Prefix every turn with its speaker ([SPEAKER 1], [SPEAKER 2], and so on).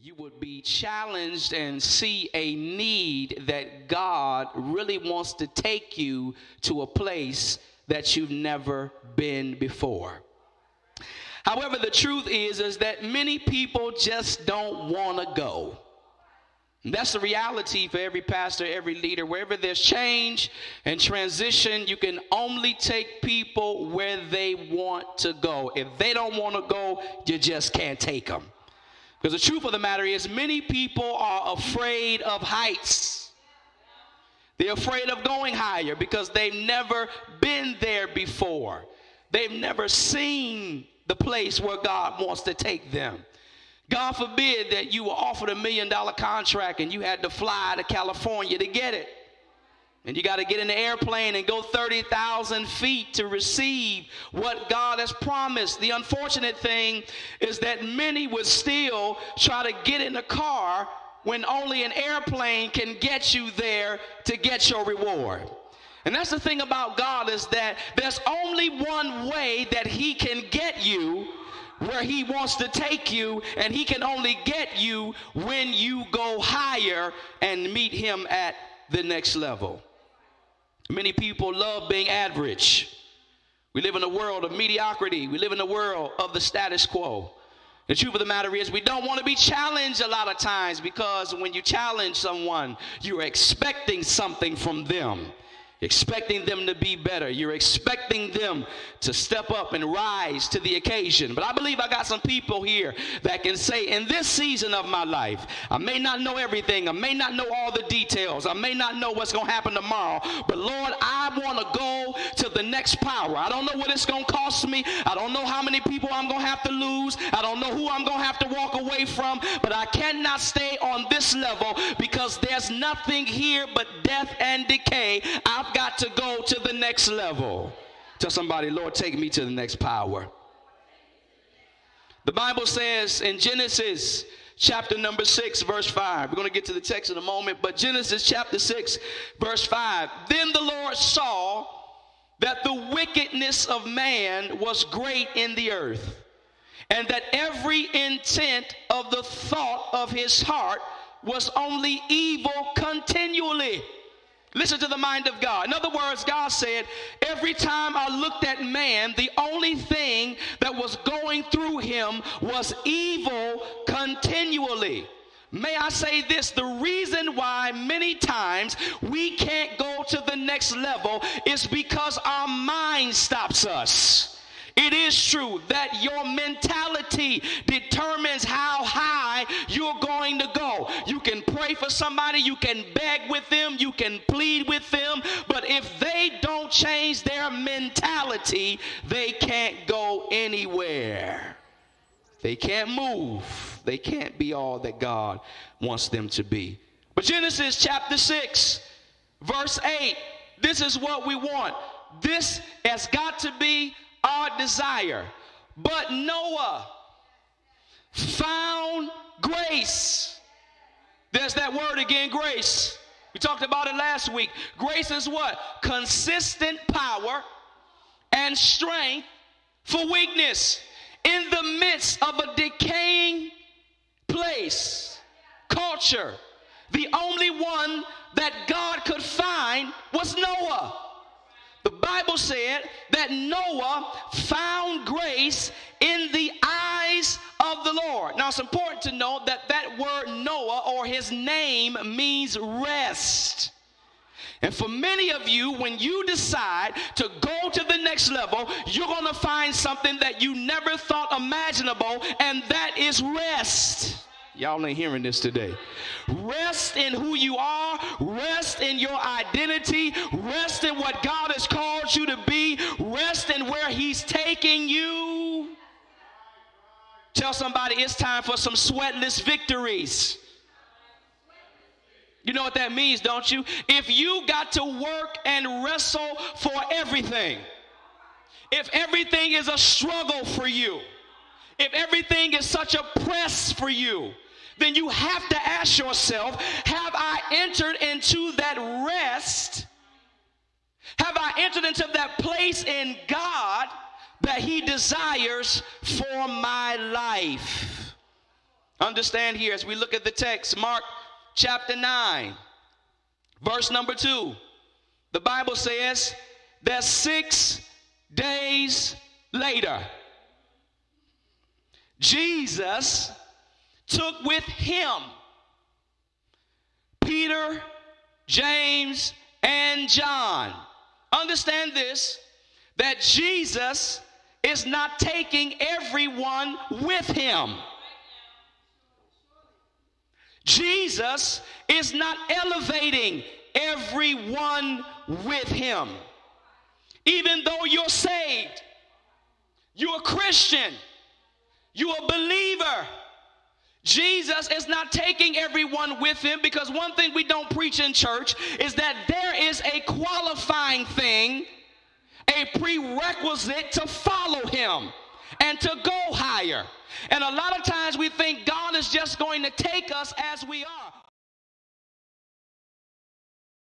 [SPEAKER 1] you would be challenged and see a need that God really wants to take you to a place that you've never been before. However, the truth is is that many people just don't want to go. And that's the reality for every pastor, every leader. Wherever there's change and transition, you can only take people where they want to go. If they don't want to go, you just can't take them. Because the truth of the matter is, many people are afraid of heights. They're afraid of going higher because they've never been there before. They've never seen the place where God wants to take them. God forbid that you were offered a million dollar contract and you had to fly to California to get it. And you got to get in the airplane and go 30,000 feet to receive what God has promised. The unfortunate thing is that many would still try to get in a car when only an airplane can get you there to get your reward. And that's the thing about God is that there's only one way that he can get you where he wants to take you and he can only get you when you go higher and meet him at the next level. Many people love being average. We live in a world of mediocrity. We live in a world of the status quo. The truth of the matter is, we don't want to be challenged a lot of times because when you challenge someone, you're expecting something from them expecting them to be better. You're expecting them to step up and rise to the occasion. But I believe I got some people here that can say, in this season of my life, I may not know everything, I may not know all the details, I may not know what's going to happen tomorrow, but Lord, I want to go to the next power. I don't know what it's going to cost me, I don't know how many people I'm going to have to lose, I don't know who I'm going to have to walk away from, but I cannot stay on this level because there's nothing here but death and decay. I've got to go to the next level. Tell somebody, Lord, take me to the next power. The Bible says in Genesis chapter number 6, verse 5. We're going to get to the text in a moment, but Genesis chapter 6, verse 5. Then the Lord saw that the wickedness of man was great in the earth, and that every intent of the thought of his heart was only evil continually. Listen to the mind of God. In other words, God said, every time I looked at man, the only thing that was going through him was evil continually. May I say this? The reason why many times we can't go to the next level is because our mind stops us. It is true that your mentality determines how high you're going to go. You can pray for somebody, you can beg with them, you can plead with them, but if they don't change their mentality, they can't go anywhere. They can't move. They can't be all that God wants them to be. But Genesis chapter 6, verse 8, this is what we want. This has got to be our desire. But Noah found grace. There's that word again, grace. We talked about it last week. Grace is what? Consistent power and strength for weakness in the midst of a decaying place, culture. The only one that God could find was Noah. Bible said that Noah found grace in the eyes of the Lord. Now it's important to note that that word Noah or his name means rest. And for many of you, when you decide to go to the next level, you're going to find something that you never thought imaginable, and that is rest. Y'all ain't hearing this today. Rest in who you are, rest in your identity, rest in what God has called you to be, rest in where He's taking you. Tell somebody it's time for some sweatless victories. You know what that means, don't you? If you got to work and wrestle for everything, if everything is a struggle for you, if everything is such a press for you, then you have to ask yourself Have I entered into that rest? Have I entered into that place in God that He desires for my life? Understand here as we look at the text, Mark chapter 9, verse number 2. The Bible says that six days later, Jesus took with him Peter, James, and John. Understand this that Jesus is not taking everyone with him. Jesus is not elevating everyone with him. Even though you're saved, you're a Christian, you're a believer. Jesus is not taking everyone with him because one thing we don't preach in church is that there is a qualifying thing, a prerequisite to follow him and to go higher. And a lot of times we think God is just going to take us as we are.